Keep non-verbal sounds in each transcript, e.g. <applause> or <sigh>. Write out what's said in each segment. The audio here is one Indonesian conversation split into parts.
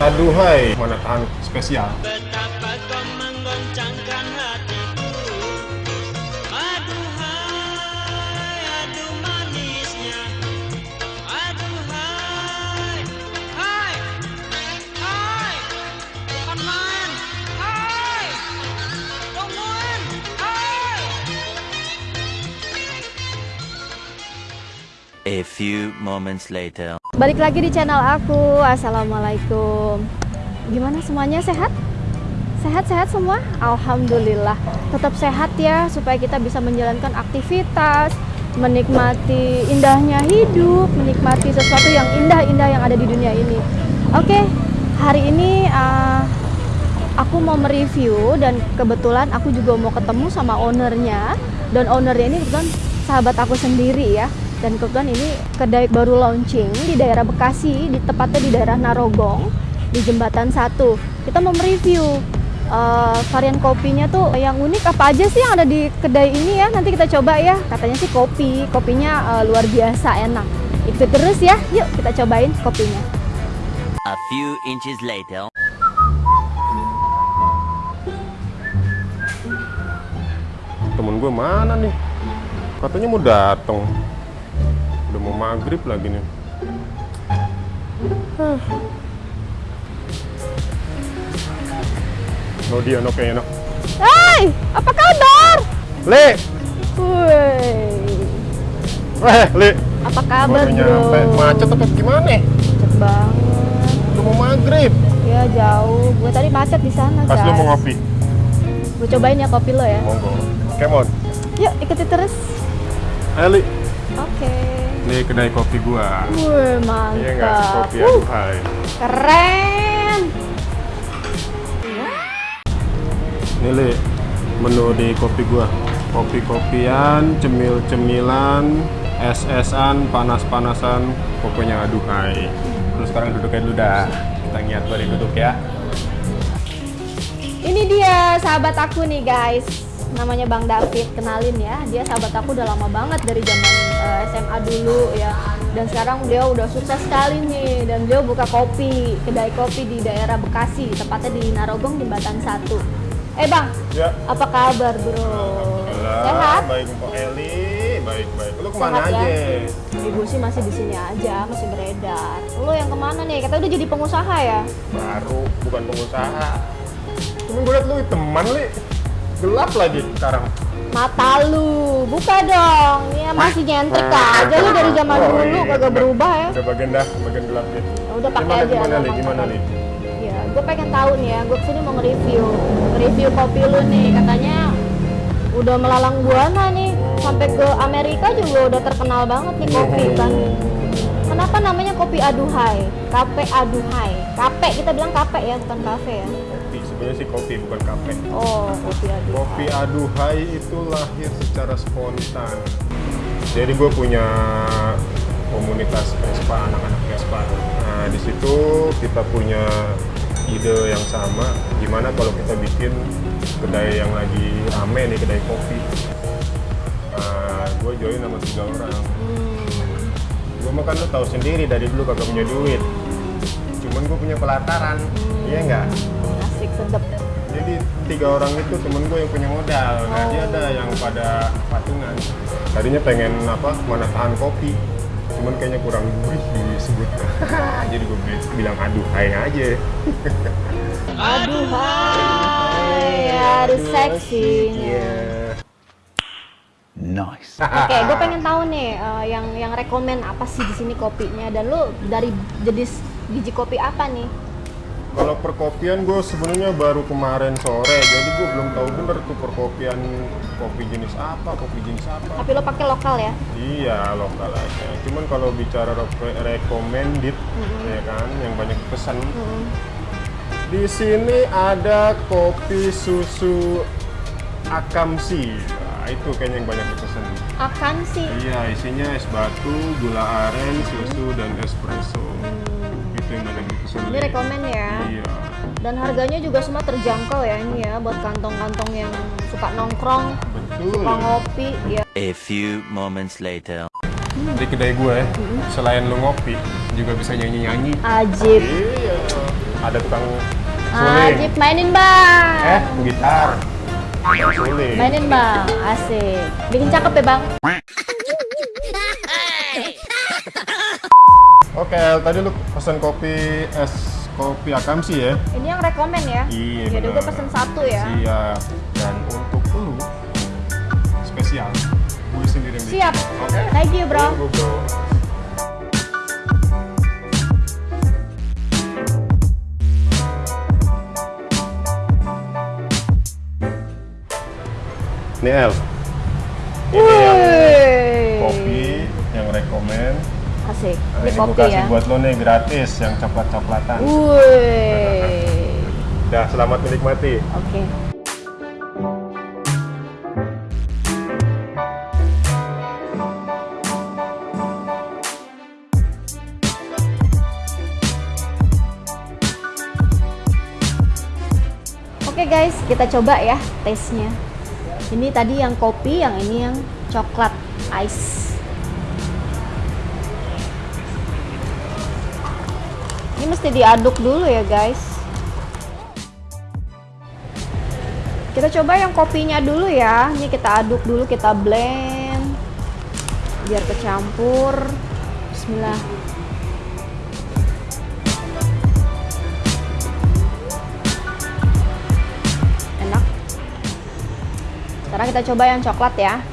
Aduhai, mana tahan spesial. Betapa kau menggoncangkan A few moments later. Balik lagi di channel aku. Assalamualaikum. Gimana semuanya sehat? Sehat-sehat semua? Alhamdulillah. Tetap sehat ya supaya kita bisa menjalankan aktivitas, menikmati indahnya hidup, menikmati sesuatu yang indah-indah yang ada di dunia ini. Oke, hari ini uh, aku mau mereview dan kebetulan aku juga mau ketemu sama ownernya dan ownernya ini kebetulan sahabat aku sendiri ya dan kebetulan ini kedai baru launching di daerah Bekasi di tepatnya di daerah Narogong di jembatan satu kita mau mereview uh, varian kopinya tuh yang unik apa aja sih yang ada di kedai ini ya nanti kita coba ya katanya sih kopi kopinya uh, luar biasa enak ikut terus ya yuk kita cobain kopinya A few inches later. Temen gue mana nih? Katanya mau datang. Maghrib lagi nih. Hah. Oh dia no kayaknya no. Hai apa kabar Le, Woi eh Le. apa kabar Baru bro. Macet apa gimana? Macet banget Udah mau maghrib. ya jauh gue tadi macet di sana Pas lu mau ngopi. gue cobain ya kopi lo ya Monggo. Come on. yuk ikuti terus Ayo Li. oke Nih kedai kopi gua. Wih, Iya nggak? mantap. Kopi Uh, aduhai. keren. Nih Li, menu di kopi gua. Kopi-kopian, cemil-cemilan, es-esan, panas-panasan, pokoknya aduhai. Terus sekarang duduknya dulu dah. Kita ngiat balik duduk ya. Ini dia sahabat aku nih guys. Namanya Bang David, kenalin ya. Dia sahabat aku udah lama banget dari zaman eh, SMA dulu ya. Dan sekarang dia udah sukses sekali nih dan dia buka kopi, kedai kopi di daerah Bekasi, tepatnya di Narogong di Batan Satu. Eh Bang, Ya. apa kabar bro? Sehat? baik Mpok Eli, baik-baik. Lu ke mana Sehat ya? aja? Ibu sih masih di sini aja, masih beredar. Lo yang ke mana nih? Kata udah jadi pengusaha ya? Baru, bukan pengusaha. Cuman gue liat lu teman Li. Gelap lagi sekarang. Mata lu, buka dong. Ya masih nyentrik aja lu dari zaman Oh, dulu iya, kagak berubah ya. Udah bagian dah, bagian gelap gitu. Ya udah pakai aja. gimana Li? Gimana. Li? Ya, gue pengen tahu nih ya. Gue ke sini mau nge-review, review kopi lu nih. Katanya udah melalang buana nih. Sampai ke Amerika juga udah terkenal banget nih kopi kan. Kenapa namanya kopi aduhai? Kape aduhai. Kape kita bilang kape ya, bukan kafe ya. Sebenarnya sih kopi bukan kafe. Oh, kopi aduhai. Kopi aduhai itu lahir secara spontan. Jadi gue punya komunitas Vespa, anak-anak Vespa. Nah di situ kita punya ide yang sama. Gimana kalau kita bikin kedai yang lagi rame nih kedai kopi. Nah, gue join sama tiga orang. Gue mah kan lo tahu sendiri dari dulu kagak punya duit. Cuman gue punya pelataran, iya nggak? Sedep. Jadi tiga orang itu temen gue yang punya modal. Nah dia ada yang pada patungan. Tadinya pengen apa mana tahan kopi. Cuman kayaknya kurang gurih disebut. <laughs> Jadi gue bi- bilang aduh hai aja. <laughs> Aduhai, harus seksi. Iya. Nice. <laughs> Oke, gue pengen tahu nih eh, yang yang rekomen apa sih di sini kopinya dan lu dari jenis biji kopi apa nih? Kalau perkopian gue sebenarnya baru kemarin sore, jadi gue belum tahu bener tuh perkopian kopi jenis apa, kopi jenis apa. Tapi lo pakai lokal ya? Iya lokal aja. Cuman kalau bicara re- recommended, ya kan, yang banyak pesan. Di sini ada kopi susu Akamsi. Nah, itu kayaknya yang banyak dipesan. Akan sih. Iya, isinya es batu, gula aren, susu, dan espresso. Itu itu yang Ini rekomen ya. iya Dan harganya juga semua terjangkau ya ini ya buat kantong-kantong yang suka nongkrong, betul suka ngopi ya. A few moments later. di kedai gue selain lu ngopi juga bisa nyanyi nyanyi Ajib. iya ada tukang suling Ajib mainin bang. eh gitar suling Mainin bang, asik. Bikin cakep ya bang. Oke El, tadi lu pesan kopi es kopi akamsi ya Ini yang rekomen ya. Iya, Jadi gue pesen satu ya. Siap. Dan untuk lu spesial, gue sendiri yang. Siap. Oke. Thank you bro. Tunggu, bro. Ini El. Ini yang kopi yang rekomen. Asik. Nah, Ini ini kopi kasih ya. buat lo nih gratis yang coklat-coklatan. Wih. Dah, selamat menikmati. Oke. Oke guys, kita coba ya taste-nya. Ini tadi yang kopi, yang ini yang coklat ice. Ini mesti diaduk dulu ya guys. Kita coba yang kopinya dulu ya. Ini kita aduk dulu, kita blend biar kecampur. Bismillah. Enak. Sekarang kita coba yang coklat ya.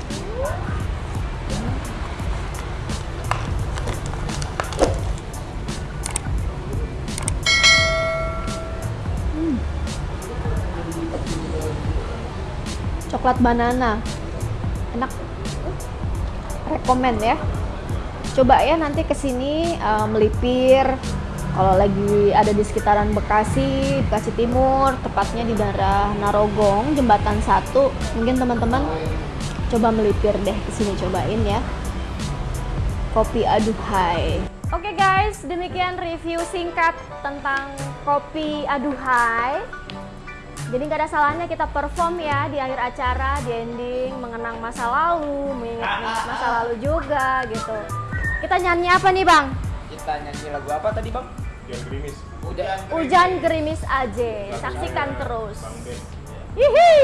Coklat banana. Enak. Rekomen ya. Coba ya nanti ke sini eh, melipir. Kalau lagi ada di sekitaran Bekasi Bekasi Timur tepatnya di daerah Narogong jembatan satu mungkin teman-teman coba melipir deh ke sini cobain ya. Kopi aduhai Oke guys, demikian review singkat tentang kopi aduhai. Jadi nggak ada salahnya kita perform ya di akhir acara, di ending, mengenang masa lalu, mengingat masa lalu juga gitu. Kita nyanyi apa nih bang? Kita nyanyi lagu apa tadi bang? Yang gerimis. Hujan. Hujan gerimis aja, saksikan terus. Bang Ben. Hihi.